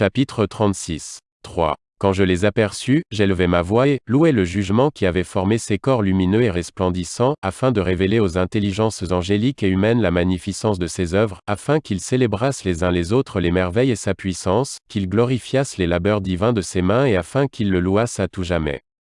Chapitre 36. 3. Quand je les aperçus, j'élevai ma voix et, louai le jugement qui avait formé ces corps lumineux et resplendissants, afin de révéler aux intelligences angéliques et humaines la magnificence de ses œuvres, afin qu'ils célébrassent les uns les autres les merveilles et sa puissance, qu'ils glorifiassent les labeurs divins de ses mains et afin qu'ils le louassent à tout jamais.